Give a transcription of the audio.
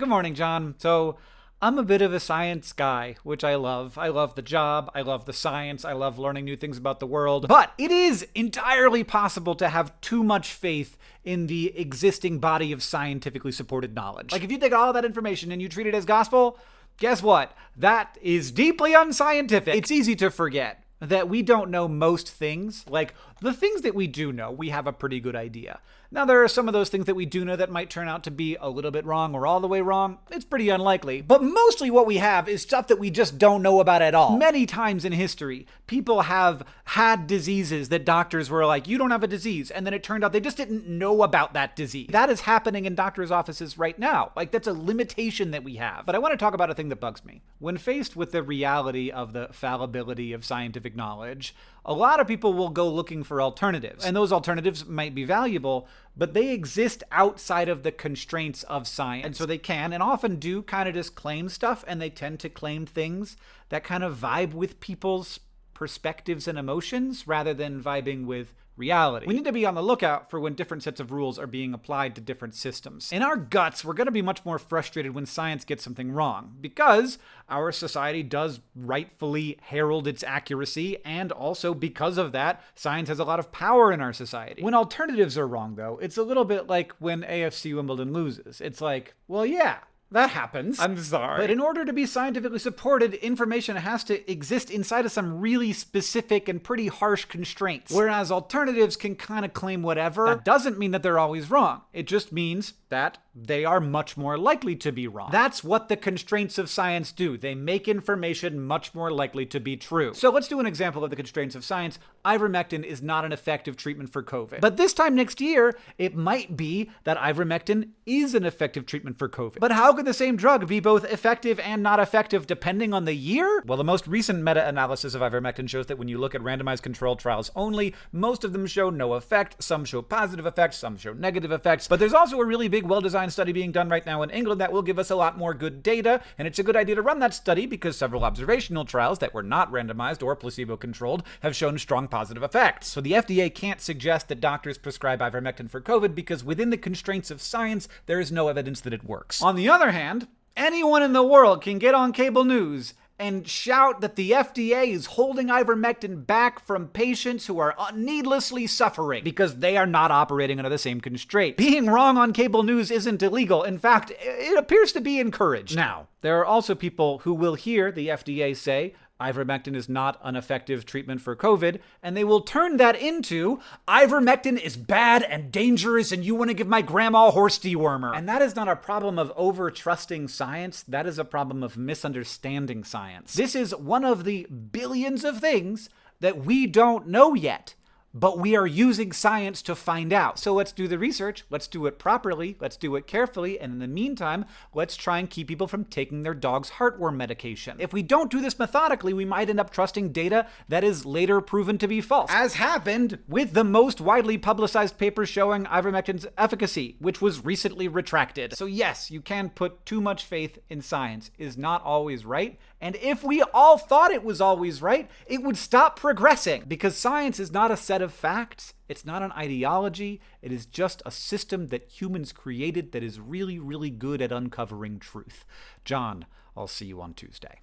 Good morning, John. So, I'm a bit of a science guy, which I love. I love the job, I love the science, I love learning new things about the world. But it is entirely possible to have too much faith in the existing body of scientifically supported knowledge. Like, if you take all that information and you treat it as gospel, guess what? That is deeply unscientific. It's easy to forget that we don't know most things. Like, the things that we do know, we have a pretty good idea. Now, there are some of those things that we do know that might turn out to be a little bit wrong or all the way wrong. It's pretty unlikely. But mostly what we have is stuff that we just don't know about at all. Many times in history, people have had diseases that doctors were like, you don't have a disease. And then it turned out they just didn't know about that disease. That is happening in doctors' offices right now. Like, that's a limitation that we have. But I want to talk about a thing that bugs me. When faced with the reality of the fallibility of scientific knowledge, a lot of people will go looking for alternatives. And those alternatives might be valuable, but they exist outside of the constraints of science. And so they can and often do kind of just claim stuff, and they tend to claim things that kind of vibe with people's perspectives and emotions rather than vibing with reality. We need to be on the lookout for when different sets of rules are being applied to different systems. In our guts, we're going to be much more frustrated when science gets something wrong, because our society does rightfully herald its accuracy, and also because of that, science has a lot of power in our society. When alternatives are wrong, though, it's a little bit like when AFC Wimbledon loses. It's like, well, yeah, that happens. I'm sorry. But in order to be scientifically supported, information has to exist inside of some really specific and pretty harsh constraints. Whereas alternatives can kind of claim whatever. That doesn't mean that they're always wrong. It just means that they are much more likely to be wrong. That's what the constraints of science do. They make information much more likely to be true. So let's do an example of the constraints of science. Ivermectin is not an effective treatment for COVID. But this time next year, it might be that ivermectin is an effective treatment for COVID. But how could the same drug be both effective and not effective depending on the year? Well, the most recent meta-analysis of ivermectin shows that when you look at randomized controlled trials only, most of them show no effect, some show positive effects, some show negative effects. But there's also a really big well-designed study being done right now in England that will give us a lot more good data, and it's a good idea to run that study because several observational trials that were not randomized or placebo-controlled have shown strong positive effects. So the FDA can't suggest that doctors prescribe ivermectin for COVID because within the constraints of science, there is no evidence that it works. On the other hand, anyone in the world can get on cable news and shout that the FDA is holding ivermectin back from patients who are uh, needlessly suffering because they are not operating under the same constraint. Being wrong on cable news isn't illegal. In fact, it appears to be encouraged. Now, there are also people who will hear the FDA say, ivermectin is not an effective treatment for COVID, and they will turn that into ivermectin is bad and dangerous, and you want to give my grandma horse dewormer. And that is not a problem of over trusting science, that is a problem of misunderstanding science. This is one of the billions of things that we don't know yet but we are using science to find out. So let's do the research, let's do it properly, let's do it carefully, and in the meantime, let's try and keep people from taking their dog's heartworm medication. If we don't do this methodically, we might end up trusting data that is later proven to be false, as happened with the most widely publicized paper showing ivermectin's efficacy, which was recently retracted. So yes, you can put too much faith in science is not always right, and if we all thought it was always right, it would stop progressing, because science is not a set set of facts. It's not an ideology. It is just a system that humans created that is really, really good at uncovering truth. John, I'll see you on Tuesday.